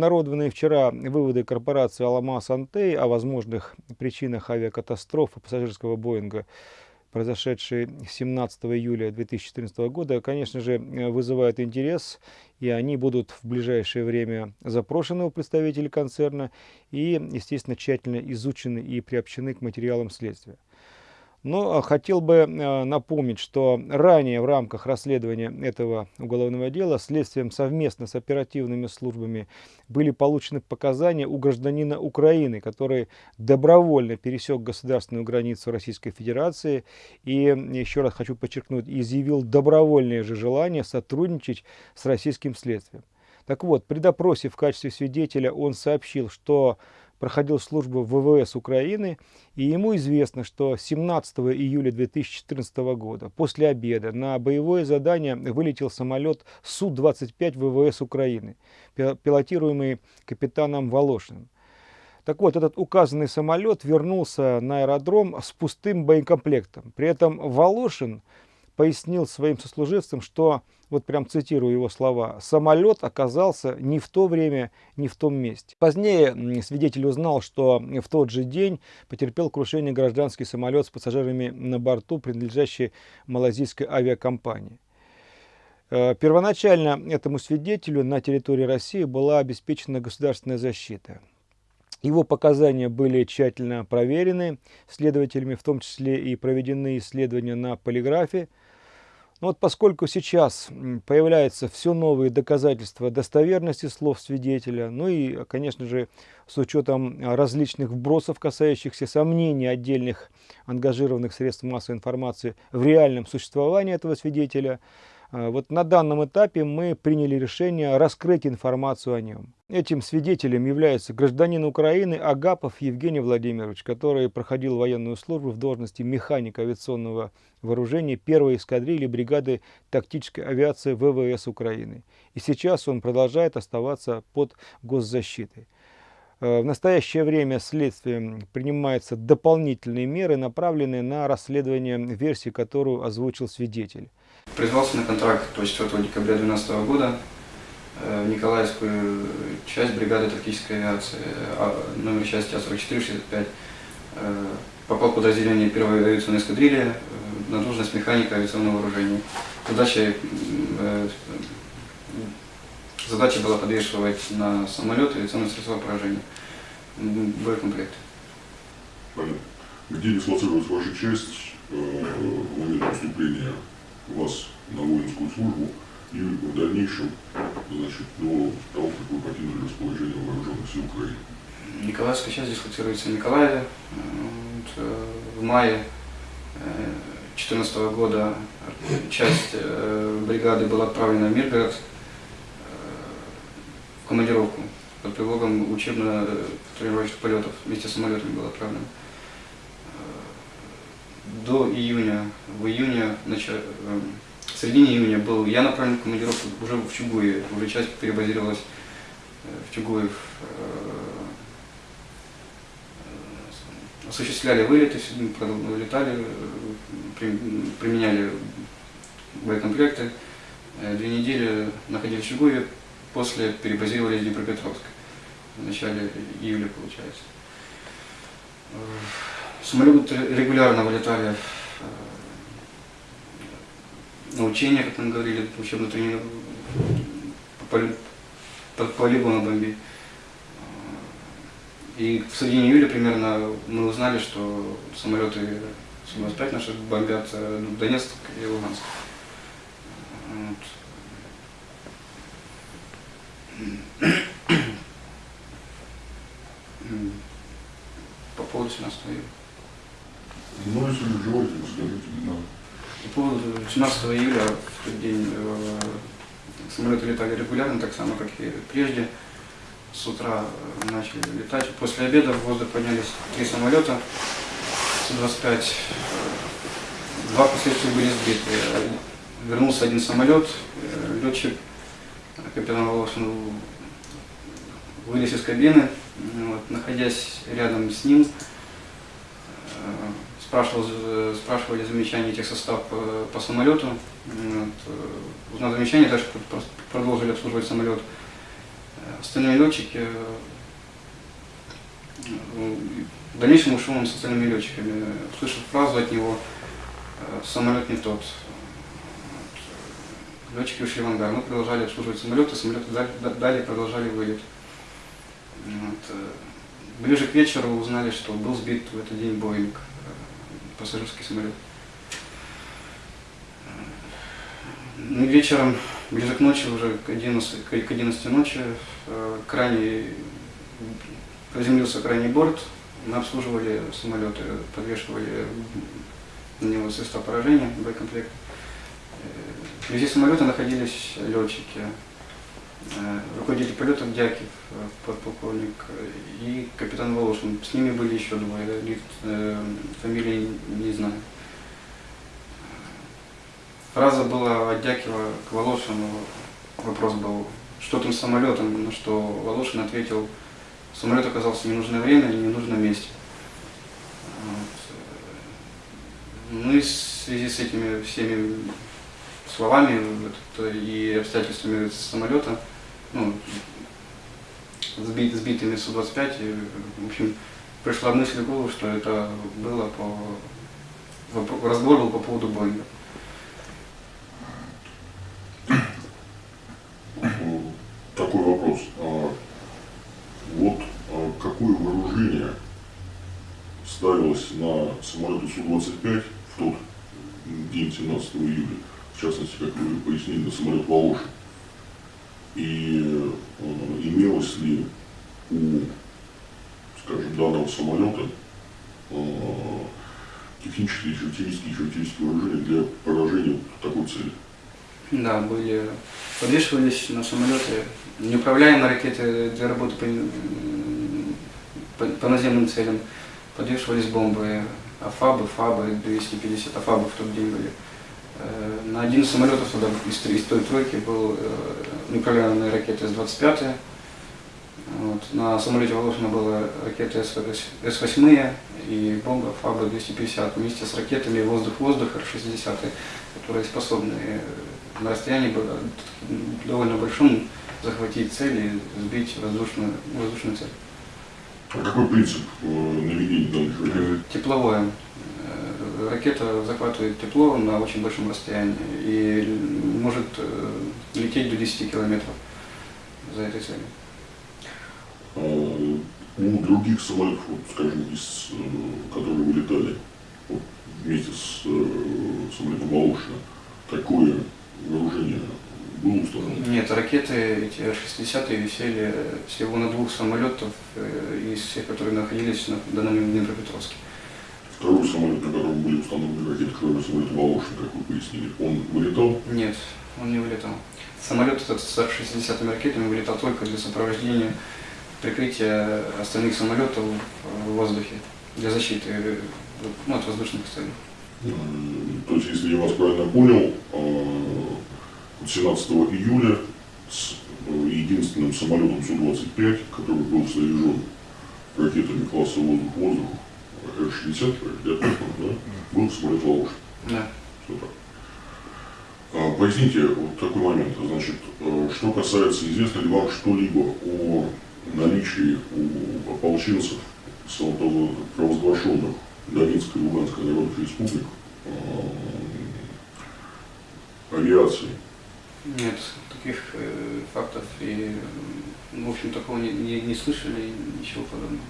обнародованные вчера выводы корпорации «Аламаз Антей» о возможных причинах авиакатастрофы пассажирского Боинга, произошедшей 17 июля 2014 года, конечно же, вызывают интерес, и они будут в ближайшее время запрошены у представителей концерна и, естественно, тщательно изучены и приобщены к материалам следствия. Но а, хотел бы а, напомнить, что ранее в рамках расследования этого уголовного дела следствием совместно с оперативными службами были получены показания у гражданина Украины, который добровольно пересек государственную границу Российской Федерации и, еще раз хочу подчеркнуть, изъявил добровольное же желание сотрудничать с российским следствием. Так вот, при допросе в качестве свидетеля он сообщил, что проходил службу в ВВС Украины, и ему известно, что 17 июля 2014 года после обеда на боевое задание вылетел самолет Су-25 ВВС Украины, пилотируемый капитаном Волошиным. Так вот, этот указанный самолет вернулся на аэродром с пустым боекомплектом. При этом Волошин пояснил своим сослуживцам, что, вот прям цитирую его слова, самолет оказался не в то время, не в том месте. Позднее свидетель узнал, что в тот же день потерпел крушение гражданский самолет с пассажирами на борту, принадлежащий малазийской авиакомпании. Э, первоначально этому свидетелю на территории России была обеспечена государственная защита. Его показания были тщательно проверены следователями, в том числе и проведены исследования на полиграфе, но вот поскольку сейчас появляются все новые доказательства достоверности слов свидетеля, ну и, конечно же, с учетом различных вбросов, касающихся сомнений отдельных ангажированных средств массовой информации в реальном существовании этого свидетеля, вот на данном этапе мы приняли решение раскрыть информацию о нем. Этим свидетелем является гражданин Украины Агапов Евгений Владимирович, который проходил военную службу в должности механика авиационного вооружения первой эскадрильи бригады тактической авиации ВВС Украины. И сейчас он продолжает оставаться под госзащитой. В настоящее время следствием принимаются дополнительные меры, направленные на расследование версии, которую озвучил свидетель. Призвался на контракт 24 декабря 2012 года Э, в Николаевскую часть бригады тактической авиации, а, номер части А4465, э, попал в подразделение первой авиационной эскадрильи э, на должность механика авиационного вооружения. Задача, задача была подвешивать на самолет авиационные средства поражения, боекомплект. Понятно. Где дислоцировалась ваша часть в момент поступления вас на воинскую службу? и в дальнейшем, значит, до того, как вы покинули расположение вооруженных сил Украины. Николаевская часть дислоцируется в Николаеве. Э, в мае 2014 э, года часть э, бригады была отправлена в Миргород командировку под предлогом учебно-тренировочных полетов вместе с самолетами была отправлена. До июня, в июне, начало, в середине июня был я направлен в командировку уже в Чугуеве, уже часть перебазировалась э, в Чугуев. Э, осуществляли вылеты, летали, применяли боекомплекты. Э, две недели находились в Чугуеве, после перебазировались в Днепропетровск. В начале июля, получается. Самолеты регулярно вылетали на учения, как нам говорили, учебно тренировку по, по полигону бомби. И в середине июля примерно мы узнали, что самолеты Су-25 наши бомбят э, Донецк и Луганск. Вот. По поводу 17 июля. Ну, если желаете, скажите. Да. По поводу 17 июля, в тот день, э, самолеты летали регулярно, так само, как и прежде. С утра э, начали летать. После обеда в воздух поднялись три самолета Су-25. Два последствия были сбиты. Вернулся один самолет, э, летчик, капитан Волошин, вылез из кабины, вот, находясь рядом с ним, спрашивал, э, спрашивали замечания тех состав по, по самолету. Вот, э, узнав замечание, дальше продолжили обслуживать самолет. Остальные летчики, э, э, в дальнейшем ушел он с остальными летчиками. Услышав фразу от него, э, самолет не тот. Летчики ушли в ангар. Мы продолжали обслуживать самолеты, самолеты далее продолжали вылет. Вот. э, Ближе к вечеру узнали, что был сбит в этот день Боинг, э, пассажирский самолет. Ну, вечером, ближе к ночи, уже к 11, к к 11 ночи, э, крайний, приземлился крайний борт, мы обслуживали самолеты, подвешивали на него средства поражения, боекомплект. Вблизи самолета находились летчики, э, руководитель полетов Дякив, э, подполковник, э, и капитан Волошин. С ними были еще двое, э, фамилии не знаю. Фраза была от Дякива к Волошину, вопрос был, что там с самолетом, на что Волошин ответил, самолет оказался в ненужное время и в ненужном месте. Вот. Ну и в связи с этими всеми словами и обстоятельствами самолета, ну, сбит, сбитыми Су-25, и, в общем, пришла мысль в голову, что это было по... Разговор был по поводу Боинга. Э, Такой вопрос. А Вот а, какое вооружение ставилось на самолеты Су-25 в тот день 17 июля, в частности, как вы пояснили, на самолет Волошин? И э, имелось ли у, скажем, данного самолета э, технические, характеристики, характеристики вооружения для поражения такой цели? Да, были, подвешивались на самолеты неуправляемые ракеты для работы по, м, по, по наземным целям, подвешивались бомбы, АФАБы, ФАБы, 250 АФАБов в тот были. Э, На один из самолетов туда из, из той тройки был э, неуправляемая ракета С-25. Вот. На самолете Волошина была ракета С-8 и бомба ФАБа-250 вместе с ракетами воздух-воздух Р-60, которые способны э, на расстоянии довольно большом захватить цель и сбить воздушную, воздушную цель. А какой принцип э, наведения данных ракет? Тепловое. Ракета захватывает тепло на очень большом расстоянии и может э, лететь до 10 километров за этой целью. А у других самолетов, вот, скажем, из, э, которые вылетали вот, вместе с э, самолетом Волошина, такое вооружение было установлено? Нет, ракеты эти Р-60 висели всего на двух самолетах э, из всех, которые находились на данном Днепропетровске. Второй самолет, на котором были установлены ракеты, кроме самолета Волошина, как вы пояснили, он вылетал? Нет, он не вылетал. Самолет этот с Р-60 ракетами вылетал только для сопровождения прикрытия остальных самолетов в воздухе для защиты ну, от воздушных целей. То есть, если я вас правильно понял, э, вот 17 июля с э, единственным самолетом Су-25, который был снаряжен ракетами класса воздух-воздух, Р-60, я точно, да, был самолет Волошин. Да. Так. А, Поясните вот такой момент. Значит, э, что касается, известно ли вам что-либо о наличии у ополченцев самопровозглашенных Донецкой и Луганской народных республик э, авиации? Нет, таких э, фактов и, в общем, такого не, не, не слышали, ничего подобного.